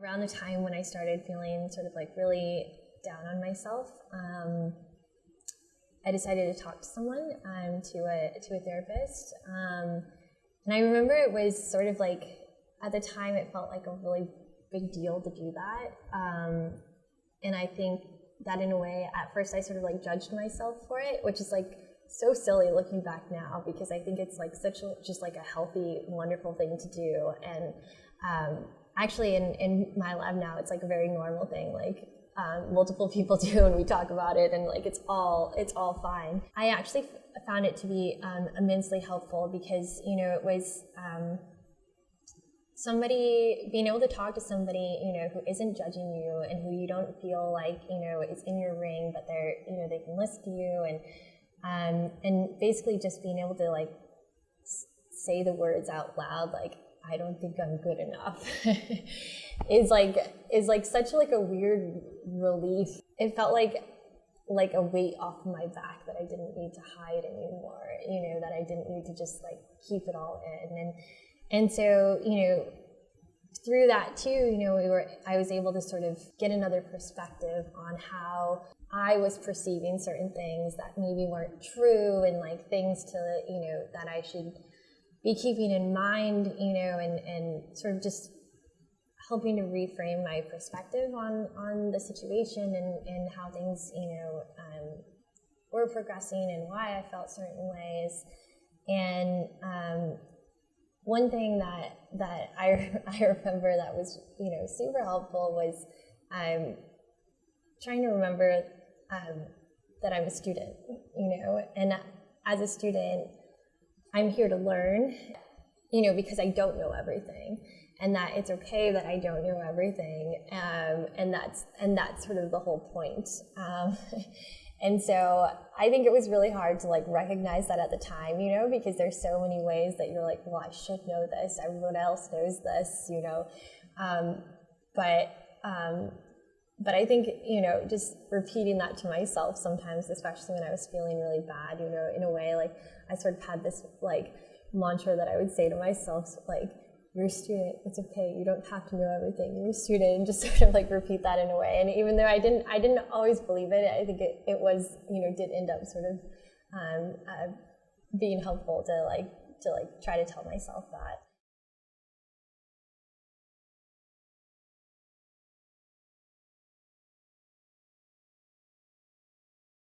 Around the time when I started feeling sort of like really down on myself, um, I decided to talk to someone, um, to a to a therapist, um, and I remember it was sort of like at the time it felt like a really big deal to do that, um, and I think that in a way at first I sort of like judged myself for it, which is like so silly looking back now because I think it's like such a, just like a healthy, wonderful thing to do. And um, actually, in, in my lab now, it's like a very normal thing. Like um, multiple people do, and we talk about it, and like it's all it's all fine. I actually found it to be um, immensely helpful because you know it was um, somebody being able to talk to somebody you know who isn't judging you and who you don't feel like you know is in your ring, but they're you know they can listen to you and um, and basically just being able to like say the words out loud like I don't think I'm good enough is like is like such like a weird relief. It felt like like a weight off my back that I didn't need to hide anymore. You know that I didn't need to just like keep it all in and and so you know through that too, you know, we were I was able to sort of get another perspective on how I was perceiving certain things that maybe weren't true and like things to, you know, that I should be keeping in mind, you know, and, and sort of just helping to reframe my perspective on, on the situation and, and how things, you know, um, were progressing and why I felt certain ways. And um, one thing that, that I, I remember that was, you know, super helpful was um, trying to remember um, that I'm a student, you know, and as a student, I'm here to learn, you know, because I don't know everything, and that it's okay that I don't know everything, um, and that's and that's sort of the whole point. Um, and so I think it was really hard to like recognize that at the time, you know, because there's so many ways that you're like, well, I should know this. Everyone else knows this, you know, um, but um, but I think, you know, just repeating that to myself sometimes, especially when I was feeling really bad, you know, in a way, like I sort of had this like mantra that I would say to myself, like, you're a student, it's okay, you don't have to know everything, you're a student, and just sort of like repeat that in a way. And even though I didn't, I didn't always believe it, I think it, it was, you know, did end up sort of um, uh, being helpful to like, to like try to tell myself that.